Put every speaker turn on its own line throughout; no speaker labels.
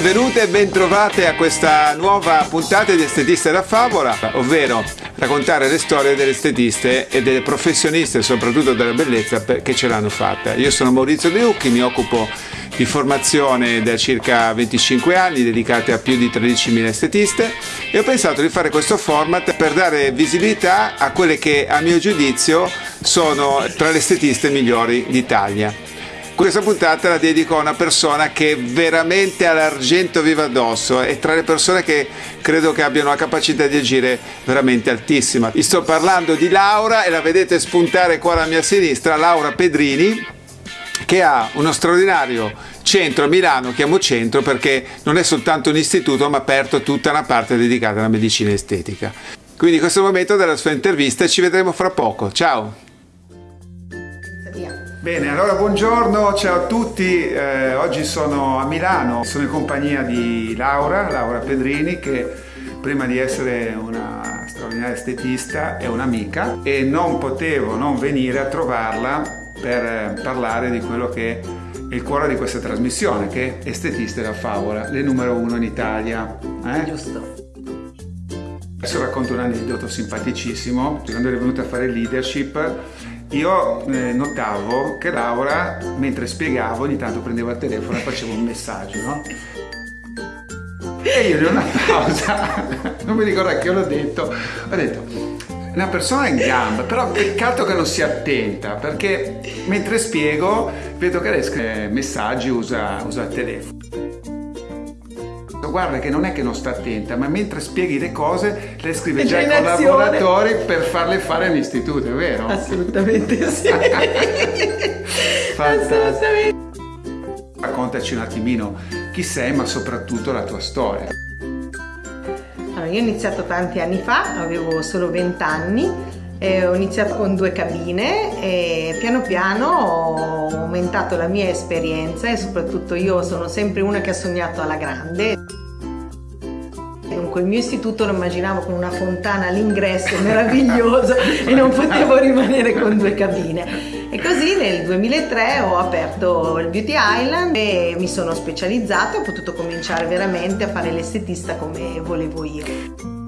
benvenute e bentrovate a questa nuova puntata di Estetista da Favola, ovvero raccontare le storie delle estetiste e delle professioniste, soprattutto della bellezza, che ce l'hanno fatta. Io sono Maurizio De Lucchi, mi occupo di formazione da circa 25 anni dedicate a più di 13.000 estetiste e ho pensato di fare questo format per dare visibilità a quelle che a mio giudizio sono tra le estetiste migliori d'Italia. Questa puntata la dedico a una persona che veramente ha l'argento vivo addosso e tra le persone che credo che abbiano la capacità di agire veramente altissima. Vi sto parlando di Laura e la vedete spuntare qua alla mia sinistra, Laura Pedrini, che ha uno straordinario centro a Milano, chiamo centro perché non è soltanto un istituto ma ha aperto tutta una parte dedicata alla medicina estetica. Quindi questo è il momento della sua intervista ci vedremo fra poco. Ciao! Bene, allora buongiorno, ciao a tutti, eh, oggi sono a Milano, sono in compagnia di Laura, Laura Pedrini che prima di essere una straordinaria estetista è un'amica e non potevo non venire a trovarla per eh, parlare di quello che è il cuore di questa trasmissione che è Estetiste da Favola, le numero uno in Italia.
Eh? Giusto.
Adesso racconto un aneddoto simpaticissimo, quando è venuta a fare leadership io eh, notavo che Laura, mentre spiegavo, ogni tanto prendeva il telefono e faceva un messaggio, no? E io in una pausa, non mi ricordo che l'ho detto, ho detto, una persona in gamba, però peccato che non sia attenta, perché mentre spiego vedo che lei scrive messaggi, usa, usa il telefono guarda che non è che non sta attenta, ma mentre spieghi le cose le scrive già ai collaboratori per farle fare all'istituto, è vero?
Assolutamente sì.
Fantastico. Raccontaci un attimino chi sei, ma soprattutto la tua storia.
Allora, io ho iniziato tanti anni fa, avevo solo 20 anni eh, ho iniziato con due cabine e piano piano ho aumentato la mia esperienza e soprattutto io sono sempre una che ha sognato alla grande. Dunque il mio istituto lo immaginavo con una fontana all'ingresso meraviglioso e non potevo rimanere con due cabine. E così nel 2003 ho aperto il Beauty Island e mi sono specializzata e ho potuto cominciare veramente a fare l'estetista come volevo io.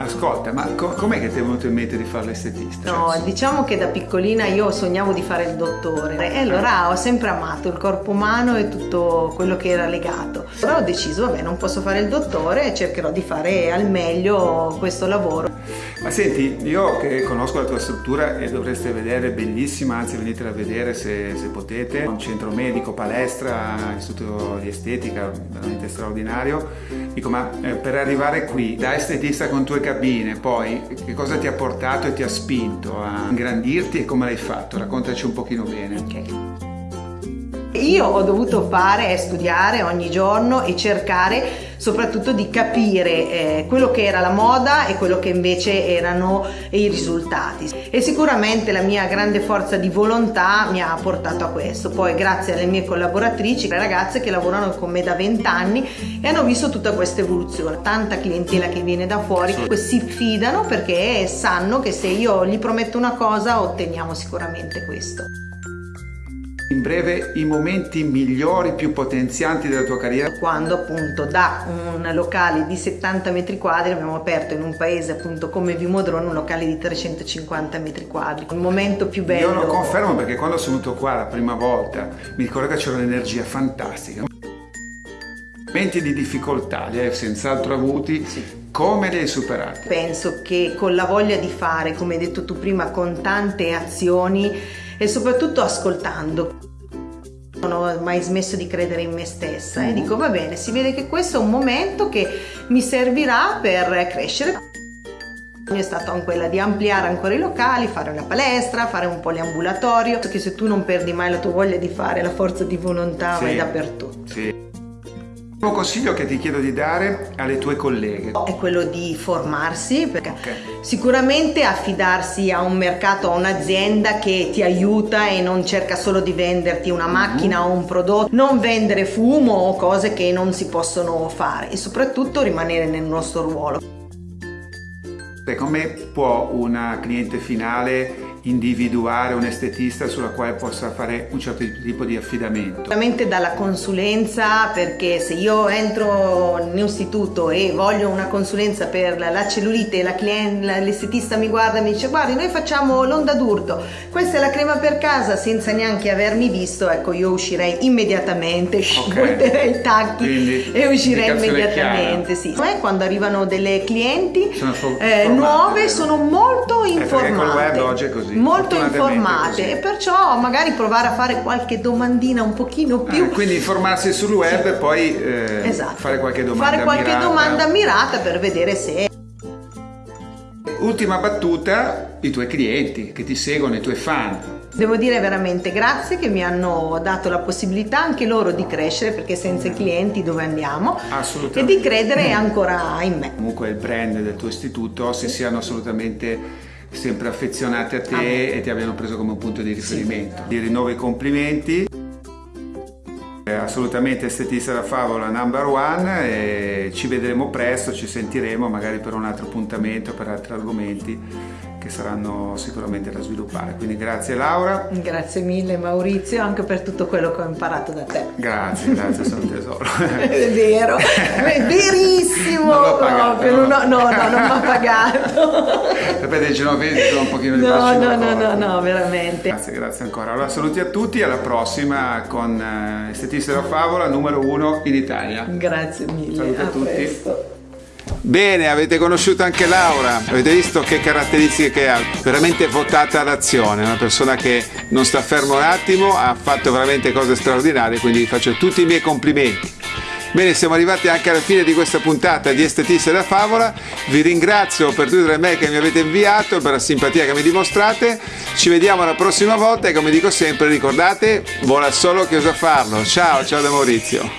Ascolta, ma com- com'è che ti è venuto in mente di fare l'estetista?
No, diciamo che da piccolina io sognavo di fare il dottore e allora ho sempre amato il corpo umano e tutto quello che era legato. Allora ho deciso, vabbè, non posso fare il dottore e cercherò di fare al meglio questo lavoro.
Ma senti, io che conosco la tua struttura e dovreste vedere, bellissima, anzi venitela a vedere se, se potete, un centro medico, palestra, istituto di estetica, veramente straordinario. Dico, ma eh, per arrivare qui, da estetista con tue cabine, poi che cosa ti ha portato e ti ha spinto a ingrandirti e come l'hai fatto? Raccontaci un pochino bene.
Ok. Io ho dovuto fare e studiare ogni giorno e cercare soprattutto di capire eh, quello che era la moda e quello che invece erano i risultati. E sicuramente la mia grande forza di volontà mi ha portato a questo. Poi grazie alle mie collaboratrici le ragazze che lavorano con me da 20 anni e hanno visto tutta questa evoluzione. Tanta clientela che viene da fuori si fidano perché sanno che se io gli prometto una cosa otteniamo sicuramente questo
in breve i momenti migliori, più potenzianti della tua carriera?
Quando appunto da un locale di 70 metri quadri abbiamo aperto in un paese appunto come Vimodrone un locale di 350 metri quadri. Il momento più bello.
Io lo confermo perché quando sono venuto qua la prima volta mi ricordo che c'era un'energia fantastica. Momenti di difficoltà li hai senz'altro avuti. Sì. Come li hai superati?
Penso che con la voglia di fare, come hai detto tu prima, con tante azioni e soprattutto ascoltando. Non ho mai smesso di credere in me stessa e dico va bene, si vede che questo è un momento che mi servirà per crescere. È stata quella di ampliare ancora i locali, fare una palestra, fare un poliambulatorio, perché se tu non perdi mai la tua voglia di fare, la forza di volontà sì, vai dappertutto.
Sì. Un consiglio che ti chiedo di dare alle tue colleghe
è quello di formarsi, perché okay. sicuramente affidarsi a un mercato, a un'azienda che ti aiuta e non cerca solo di venderti una macchina mm-hmm. o un prodotto, non vendere fumo o cose che non si possono fare e soprattutto rimanere nel nostro ruolo.
Come può una cliente finale individuare un estetista sulla quale possa fare un certo tipo di affidamento?
Sicuramente dalla consulenza perché se io entro in istituto e voglio una consulenza per la cellulite e l'estetista mi guarda e mi dice guardi noi facciamo l'onda d'urto, questa è la crema per casa senza neanche avermi visto, ecco io uscirei immediatamente, okay. i tacchi e uscirei immediatamente. Sì. quando arrivano delle clienti eh, nuove sono molto informate. Eh,
con il web così
molto informate e perciò magari provare a fare qualche domandina un pochino più
ah, quindi informarsi sul web sì. e poi eh, esatto. fare qualche domanda
fare qualche
mirata.
domanda mirata per vedere se
ultima battuta i tuoi clienti che ti seguono i tuoi fan
Devo dire veramente grazie che mi hanno dato la possibilità anche loro di crescere perché senza i clienti dove andiamo e di credere ancora in me.
Comunque il brand del tuo istituto si siano assolutamente sempre affezionati a te ah, e ti abbiano preso come un punto di riferimento. Sì. Ti rinnovo i complimenti. Assolutamente estetista da favola number one e ci vedremo presto, ci sentiremo magari per un altro appuntamento, per altri argomenti che saranno sicuramente da sviluppare. Quindi grazie Laura.
Grazie mille Maurizio anche per tutto quello che ho imparato da te.
Grazie, grazie, sono un tesoro.
è vero, è verissimo. Non pagato. No, no, no, no, non mi ha pagato.
Sapete, ce l'ho visto un pochino di
No, no, no, no, no, veramente.
Grazie, grazie ancora. Allora saluti a tutti, alla prossima con eh, Estetista della Favola numero uno in Italia.
Grazie mille.
Saluti a, a tutti.
Presto.
Bene, avete conosciuto anche Laura, avete visto che caratteristiche che ha, veramente votata all'azione, una persona che non sta fermo un attimo, ha fatto veramente cose straordinarie, quindi faccio tutti i miei complimenti. Bene, siamo arrivati anche alla fine di questa puntata di Estetista da Favola. Vi ringrazio per tutte le mail che mi avete inviato, per la simpatia che mi dimostrate. Ci vediamo la prossima volta e come dico sempre, ricordate, vola solo chi osa farlo. Ciao, ciao da Maurizio.